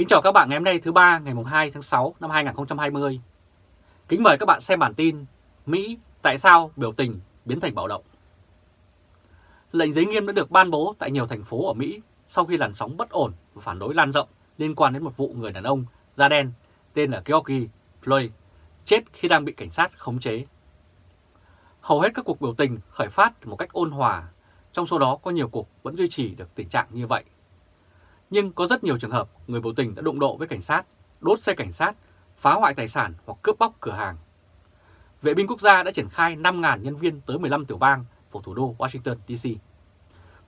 Kính chào các bạn ngày hôm nay thứ ba ngày 2 tháng 6 năm 2020. Kính mời các bạn xem bản tin Mỹ tại sao biểu tình biến thành bạo động. Lệnh giới nghiêm đã được ban bố tại nhiều thành phố ở Mỹ sau khi làn sóng bất ổn và phản đối lan rộng liên quan đến một vụ người đàn ông da đen tên là George Floyd chết khi đang bị cảnh sát khống chế. Hầu hết các cuộc biểu tình khởi phát một cách ôn hòa, trong số đó có nhiều cuộc vẫn duy trì được tình trạng như vậy. Nhưng có rất nhiều trường hợp người biểu tình đã đụng độ với cảnh sát, đốt xe cảnh sát, phá hoại tài sản hoặc cướp bóc cửa hàng. Vệ binh quốc gia đã triển khai 5.000 nhân viên tới 15 tiểu bang của thủ đô Washington DC.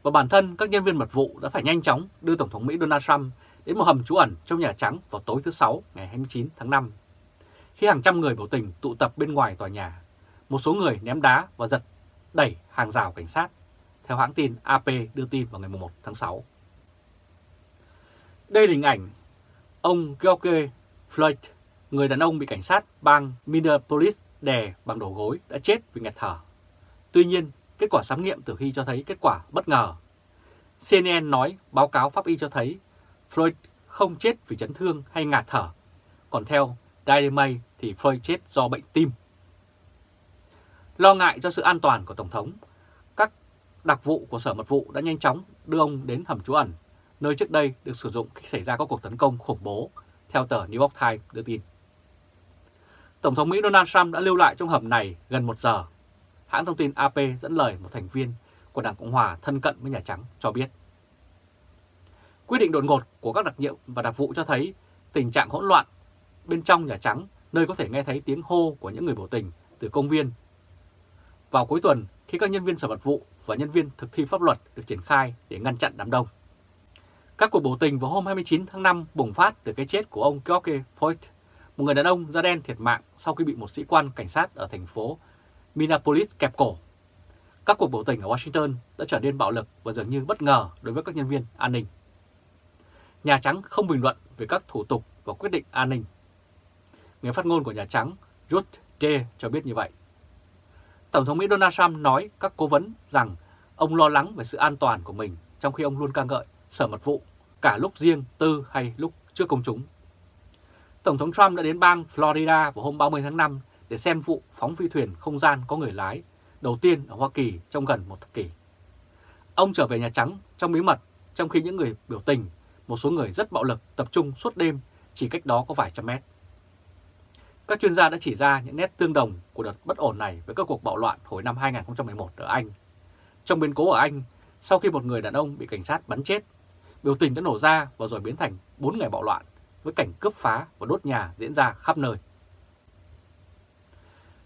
Và bản thân các nhân viên mật vụ đã phải nhanh chóng đưa Tổng thống Mỹ Donald Trump đến một hầm trú ẩn trong Nhà Trắng vào tối thứ Sáu ngày 29 tháng 5. Khi hàng trăm người biểu tình tụ tập bên ngoài tòa nhà, một số người ném đá và giật đẩy hàng rào cảnh sát, theo hãng tin AP đưa tin vào ngày 1 tháng 6. Đây là hình ảnh ông George Floyd, người đàn ông bị cảnh sát bang Minneapolis đè bằng đầu gối đã chết vì nghẹt thở. Tuy nhiên, kết quả khám nghiệm tử thi cho thấy kết quả bất ngờ. CNN nói báo cáo pháp y cho thấy Floyd không chết vì chấn thương hay ngạt thở, còn theo Daily Mail thì Floyd chết do bệnh tim. Lo ngại cho sự an toàn của Tổng thống, các đặc vụ của Sở Mật vụ đã nhanh chóng đưa ông đến hầm trú ẩn nơi trước đây được sử dụng khi xảy ra các cuộc tấn công khủng bố, theo tờ New York Times đưa tin. Tổng thống Mỹ Donald Trump đã lưu lại trong hầm này gần một giờ. Hãng thông tin AP dẫn lời một thành viên của Đảng Cộng Hòa thân cận với Nhà Trắng cho biết. Quyết định đột ngột của các đặc nhiệm và đặc vụ cho thấy tình trạng hỗn loạn bên trong Nhà Trắng, nơi có thể nghe thấy tiếng hô của những người biểu tình từ công viên. Vào cuối tuần, khi các nhân viên sở mật vụ và nhân viên thực thi pháp luật được triển khai để ngăn chặn đám đông. Các cuộc biểu tình vào hôm 29 tháng 5 bùng phát từ cái chết của ông George Floyd, một người đàn ông da đen thiệt mạng sau khi bị một sĩ quan cảnh sát ở thành phố Minneapolis kẹp cổ. Các cuộc biểu tình ở Washington đã trở nên bạo lực và dường như bất ngờ đối với các nhân viên an ninh. Nhà Trắng không bình luận về các thủ tục và quyết định an ninh. Người phát ngôn của Nhà Trắng Ruth Day cho biết như vậy. Tổng thống Mỹ Donald Trump nói các cố vấn rằng ông lo lắng về sự an toàn của mình trong khi ông luôn ca ngợi sở mật vụ cả lúc riêng tư hay lúc trước công chúng. Tổng thống Trump đã đến bang Florida vào hôm 30 tháng 5 để xem vụ phóng phi thuyền không gian có người lái đầu tiên ở Hoa Kỳ trong gần một thập kỷ. Ông trở về Nhà Trắng trong bí mật trong khi những người biểu tình, một số người rất bạo lực tập trung suốt đêm chỉ cách đó có vài trăm mét. Các chuyên gia đã chỉ ra những nét tương đồng của đợt bất ổn này với các cuộc bạo loạn hồi năm 2011 ở Anh. Trong biến cố ở Anh, sau khi một người đàn ông bị cảnh sát bắn chết Biểu tình đã nổ ra và rồi biến thành 4 ngày bạo loạn với cảnh cướp phá và đốt nhà diễn ra khắp nơi.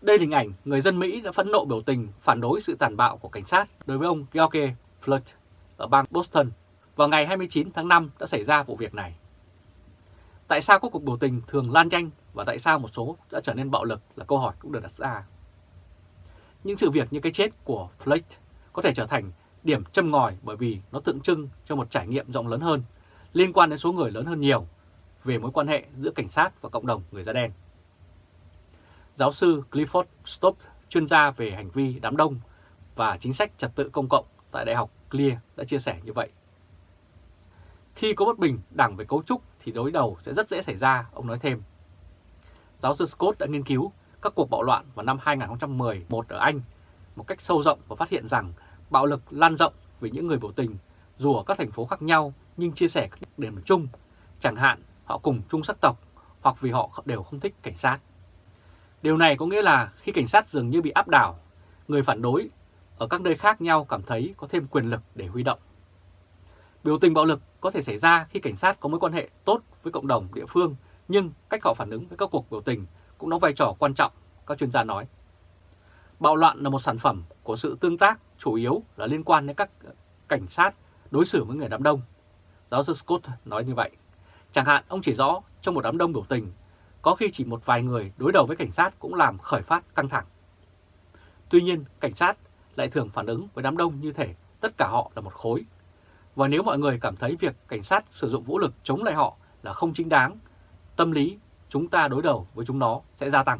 Đây là hình ảnh người dân Mỹ đã phẫn nộ biểu tình, phản đối sự tàn bạo của cảnh sát đối với ông George Floyd ở bang Boston. Vào ngày 29 tháng 5 đã xảy ra vụ việc này. Tại sao các cuộc biểu tình thường lan nhanh và tại sao một số đã trở nên bạo lực là câu hỏi cũng được đặt ra. Những sự việc như cái chết của Floyd có thể trở thành điểm châm ngòi bởi vì nó tượng trưng cho một trải nghiệm rộng lớn hơn, liên quan đến số người lớn hơn nhiều về mối quan hệ giữa cảnh sát và cộng đồng người da đen. Giáo sư Clifford Stopp, chuyên gia về hành vi đám đông và chính sách trật tự công cộng tại Đại học Clear đã chia sẻ như vậy. Khi có bất bình đảng về cấu trúc thì đối đầu sẽ rất dễ xảy ra, ông nói thêm. Giáo sư Scott đã nghiên cứu các cuộc bạo loạn vào năm 2011 ở Anh một cách sâu rộng và phát hiện rằng bạo lực lan rộng về những người biểu tình dù ở các thành phố khác nhau nhưng chia sẻ các điểm chung, chẳng hạn họ cùng chung sắc tộc hoặc vì họ đều không thích cảnh sát. Điều này có nghĩa là khi cảnh sát dường như bị áp đảo, người phản đối ở các nơi khác nhau cảm thấy có thêm quyền lực để huy động. Biểu tình bạo lực có thể xảy ra khi cảnh sát có mối quan hệ tốt với cộng đồng địa phương, nhưng cách họ phản ứng với các cuộc biểu tình cũng đóng vai trò quan trọng, các chuyên gia nói. Bạo loạn là một sản phẩm của sự tương tác chủ yếu là liên quan đến các cảnh sát đối xử với người đám đông. Giáo sư Scott nói như vậy. Chẳng hạn ông chỉ rõ trong một đám đông biểu tình, có khi chỉ một vài người đối đầu với cảnh sát cũng làm khởi phát căng thẳng. Tuy nhiên, cảnh sát lại thường phản ứng với đám đông như thể tất cả họ là một khối. Và nếu mọi người cảm thấy việc cảnh sát sử dụng vũ lực chống lại họ là không chính đáng, tâm lý chúng ta đối đầu với chúng nó sẽ gia tăng.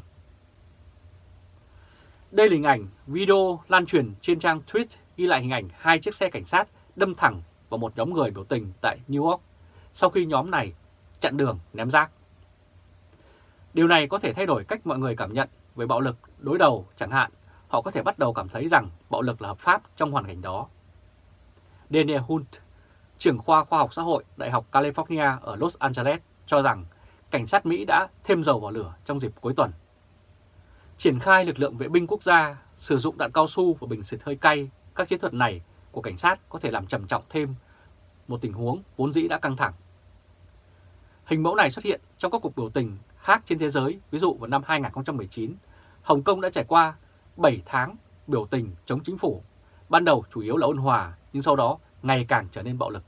Đây là hình ảnh video lan truyền trên trang tweet ghi lại hình ảnh hai chiếc xe cảnh sát đâm thẳng vào một nhóm người biểu tình tại New York sau khi nhóm này chặn đường, ném rác. Điều này có thể thay đổi cách mọi người cảm nhận về bạo lực đối đầu, chẳng hạn họ có thể bắt đầu cảm thấy rằng bạo lực là hợp pháp trong hoàn cảnh đó. Daniel Hunt, trưởng khoa khoa học xã hội Đại học California ở Los Angeles cho rằng cảnh sát Mỹ đã thêm dầu vào lửa trong dịp cuối tuần. Triển khai lực lượng vệ binh quốc gia, sử dụng đạn cao su và bình xịt hơi cay, các chiến thuật này của cảnh sát có thể làm trầm trọng thêm một tình huống vốn dĩ đã căng thẳng. Hình mẫu này xuất hiện trong các cuộc biểu tình khác trên thế giới, ví dụ vào năm 2019, Hồng Kông đã trải qua 7 tháng biểu tình chống chính phủ, ban đầu chủ yếu là ôn hòa nhưng sau đó ngày càng trở nên bạo lực.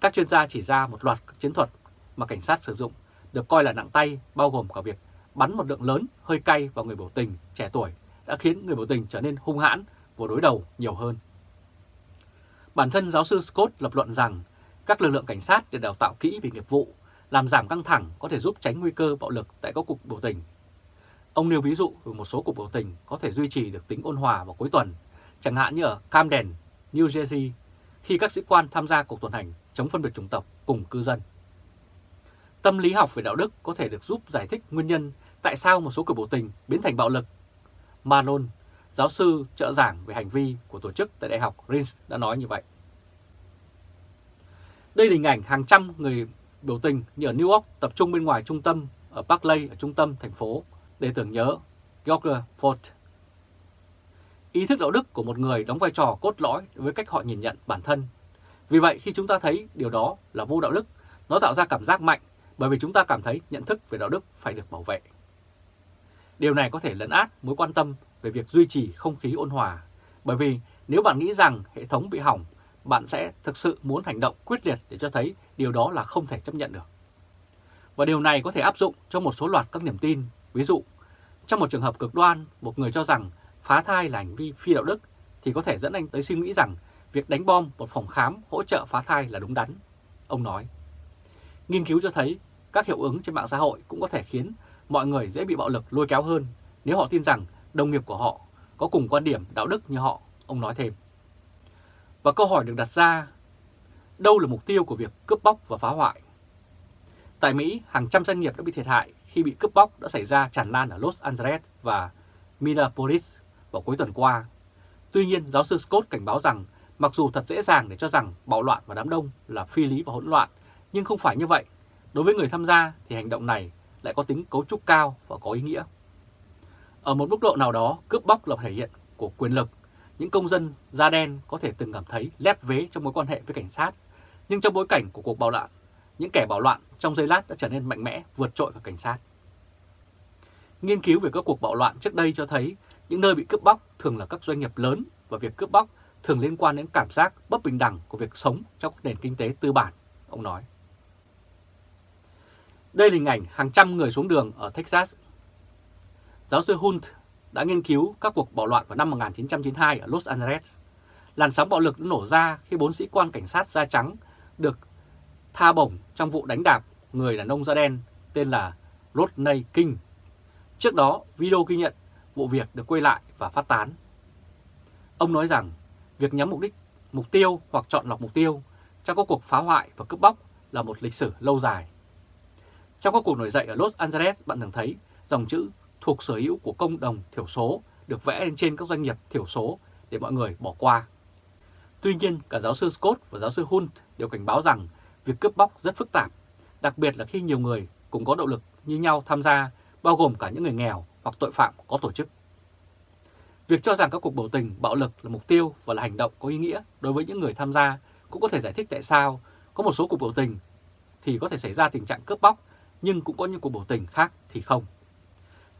Các chuyên gia chỉ ra một loạt các chiến thuật mà cảnh sát sử dụng được coi là nặng tay bao gồm cả việc bắn một lượng lớn hơi cay vào người biểu tình trẻ tuổi đã khiến người biểu tình trở nên hung hãn và đối đầu nhiều hơn. Bản thân giáo sư Scott lập luận rằng các lực lượng cảnh sát được đào tạo kỹ về nghiệp vụ, làm giảm căng thẳng có thể giúp tránh nguy cơ bạo lực tại các cuộc biểu tình. Ông nêu ví dụ về một số cuộc biểu tình có thể duy trì được tính ôn hòa vào cuối tuần, chẳng hạn như ở Camden, New Jersey, khi các sĩ quan tham gia cuộc tuần hành chống phân biệt chủng tộc cùng cư dân. Tâm lý học về đạo đức có thể được giúp giải thích nguyên nhân tại sao một số cuộc biểu tình biến thành bạo lực. Manon, giáo sư trợ giảng về hành vi của tổ chức tại Đại học Rins đã nói như vậy. Đây là hình ảnh hàng trăm người biểu tình như ở New York tập trung bên ngoài trung tâm ở Barclay ở trung tâm thành phố để tưởng nhớ George Ford. Ý thức đạo đức của một người đóng vai trò cốt lõi với cách họ nhìn nhận bản thân. Vì vậy khi chúng ta thấy điều đó là vô đạo đức, nó tạo ra cảm giác mạnh bởi vì chúng ta cảm thấy nhận thức về đạo đức phải được bảo vệ. Điều này có thể lấn át mối quan tâm về việc duy trì không khí ôn hòa, bởi vì nếu bạn nghĩ rằng hệ thống bị hỏng, bạn sẽ thực sự muốn hành động quyết liệt để cho thấy điều đó là không thể chấp nhận được. Và điều này có thể áp dụng cho một số loạt các niềm tin. Ví dụ, trong một trường hợp cực đoan, một người cho rằng phá thai là hành vi phi đạo đức thì có thể dẫn anh tới suy nghĩ rằng việc đánh bom một phòng khám hỗ trợ phá thai là đúng đắn. Ông nói, nghiên cứu cho thấy các hiệu ứng trên mạng xã hội cũng có thể khiến mọi người dễ bị bạo lực lôi kéo hơn nếu họ tin rằng đồng nghiệp của họ có cùng quan điểm đạo đức như họ, ông nói thêm. Và câu hỏi được đặt ra, đâu là mục tiêu của việc cướp bóc và phá hoại? Tại Mỹ, hàng trăm doanh nghiệp đã bị thiệt hại khi bị cướp bóc đã xảy ra tràn lan ở Los Angeles và Minneapolis vào cuối tuần qua. Tuy nhiên, giáo sư Scott cảnh báo rằng mặc dù thật dễ dàng để cho rằng bạo loạn và đám đông là phi lý và hỗn loạn, nhưng không phải như vậy. Đối với người tham gia thì hành động này lại có tính cấu trúc cao và có ý nghĩa. Ở một mức độ nào đó, cướp bóc là thể hiện của quyền lực. Những công dân da đen có thể từng cảm thấy lép vế trong mối quan hệ với cảnh sát, nhưng trong bối cảnh của cuộc bạo loạn, những kẻ bạo loạn trong giây lát đã trở nên mạnh mẽ vượt trội cả cảnh sát. Nghiên cứu về các cuộc bạo loạn trước đây cho thấy những nơi bị cướp bóc thường là các doanh nghiệp lớn và việc cướp bóc thường liên quan đến cảm giác bất bình đẳng của việc sống trong nền kinh tế tư bản, ông nói. Đây là hình ảnh hàng trăm người xuống đường ở Texas. Giáo sư Hunt đã nghiên cứu các cuộc bạo loạn vào năm 1992 ở Los Angeles. Làn sóng bạo lực đã nổ ra khi bốn sĩ quan cảnh sát da trắng được tha bổng trong vụ đánh đạp người đàn ông da đen tên là Rodney King. Trước đó, video ghi nhận vụ việc được quay lại và phát tán. Ông nói rằng việc nhắm mục đích, mục tiêu hoặc chọn lọc mục tiêu trong các cuộc phá hoại và cướp bóc là một lịch sử lâu dài. Trong các cuộc nổi dậy ở Los Angeles, bạn thường thấy dòng chữ thuộc sở hữu của công đồng thiểu số được vẽ lên trên các doanh nghiệp thiểu số để mọi người bỏ qua. Tuy nhiên, cả giáo sư Scott và giáo sư Hunt đều cảnh báo rằng việc cướp bóc rất phức tạp, đặc biệt là khi nhiều người cùng có động lực như nhau tham gia, bao gồm cả những người nghèo hoặc tội phạm có tổ chức. Việc cho rằng các cuộc biểu tình bạo lực là mục tiêu và là hành động có ý nghĩa đối với những người tham gia cũng có thể giải thích tại sao có một số cuộc biểu tình thì có thể xảy ra tình trạng cướp bóc nhưng cũng có những cuộc biểu tình khác thì không.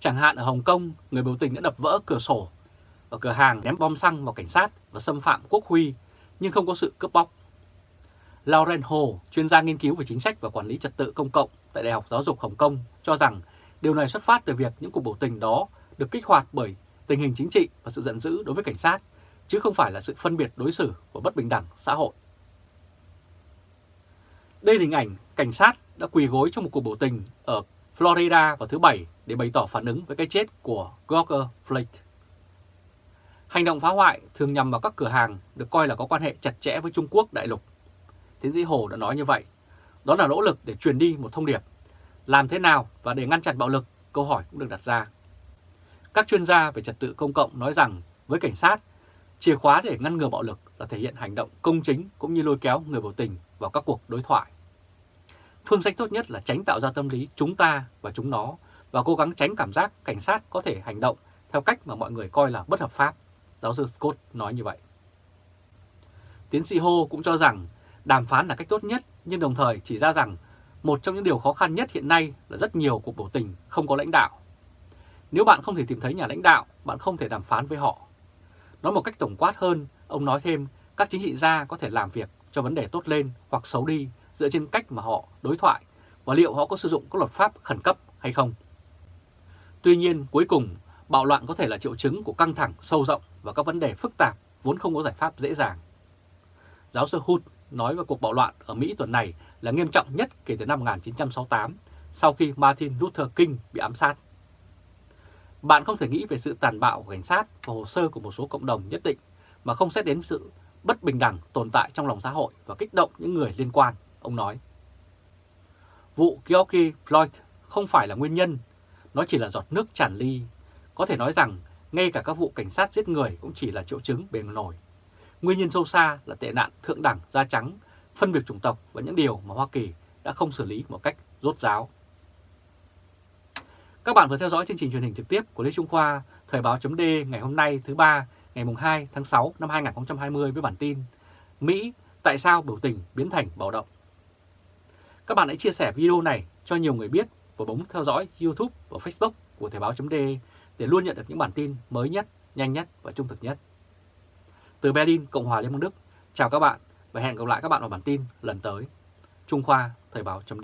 Chẳng hạn ở Hồng Kông, người biểu tình đã đập vỡ cửa sổ ở cửa hàng ném bom xăng vào cảnh sát và xâm phạm quốc huy nhưng không có sự cướp bóc. Lauren Ho, chuyên gia nghiên cứu về chính sách và quản lý trật tự công cộng tại Đại học Giáo dục Hồng Kông cho rằng điều này xuất phát từ việc những cuộc biểu tình đó được kích hoạt bởi tình hình chính trị và sự giận dữ đối với cảnh sát, chứ không phải là sự phân biệt đối xử và bất bình đẳng xã hội. Đây là hình ảnh cảnh sát đã quỳ gối trong một cuộc biểu tình ở Florida vào thứ Bảy để bày tỏ phản ứng với cái chết của George Floyd. Hành động phá hoại thường nhằm vào các cửa hàng được coi là có quan hệ chặt chẽ với Trung Quốc đại lục. Tiến sĩ Hồ đã nói như vậy. Đó là nỗ lực để truyền đi một thông điệp. Làm thế nào và để ngăn chặn bạo lực, câu hỏi cũng được đặt ra. Các chuyên gia về trật tự công cộng nói rằng với cảnh sát, chìa khóa để ngăn ngừa bạo lực là thể hiện hành động công chính cũng như lôi kéo người biểu tình vào các cuộc đối thoại. Phương sách tốt nhất là tránh tạo ra tâm lý chúng ta và chúng nó và cố gắng tránh cảm giác cảnh sát có thể hành động theo cách mà mọi người coi là bất hợp pháp, giáo sư Scott nói như vậy. Tiến sĩ Ho cũng cho rằng đàm phán là cách tốt nhất nhưng đồng thời chỉ ra rằng một trong những điều khó khăn nhất hiện nay là rất nhiều cuộc biểu tình không có lãnh đạo. Nếu bạn không thể tìm thấy nhà lãnh đạo, bạn không thể đàm phán với họ. Nói một cách tổng quát hơn, ông nói thêm các chính trị gia có thể làm việc cho vấn đề tốt lên hoặc xấu đi dựa trên cách mà họ đối thoại và liệu họ có sử dụng các luật pháp khẩn cấp hay không. Tuy nhiên, cuối cùng, bạo loạn có thể là triệu chứng của căng thẳng sâu rộng và các vấn đề phức tạp vốn không có giải pháp dễ dàng. Giáo sư Hood nói về cuộc bạo loạn ở Mỹ tuần này là nghiêm trọng nhất kể từ năm 1968, sau khi Martin Luther King bị ám sát. Bạn không thể nghĩ về sự tàn bạo của cảnh sát và hồ sơ của một số cộng đồng nhất định mà không xét đến sự bất bình đẳng tồn tại trong lòng xã hội và kích động những người liên quan, ông nói. Vụ George Floyd không phải là nguyên nhân, nó chỉ là giọt nước tràn ly. Có thể nói rằng ngay cả các vụ cảnh sát giết người cũng chỉ là triệu chứng bề nổi. Nguyên nhân sâu xa là tệ nạn thượng đẳng da trắng, phân biệt chủng tộc và những điều mà Hoa Kỳ đã không xử lý một cách rốt ráo. Các bạn vừa theo dõi chương trình truyền hình trực tiếp của Lê Trung Khoa, Thời báo chấm ngày hôm nay thứ ba ngày 2 tháng 6 năm 2020 với bản tin Mỹ tại sao biểu tình biến thành bạo động. Các bạn hãy chia sẻ video này cho nhiều người biết và bấm theo dõi YouTube và Facebook của Thời báo chấm để luôn nhận được những bản tin mới nhất, nhanh nhất và trung thực nhất. Từ Berlin, Cộng hòa Liên bang Đức, chào các bạn và hẹn gặp lại các bạn vào bản tin lần tới. Trung Khoa, Thời báo chấm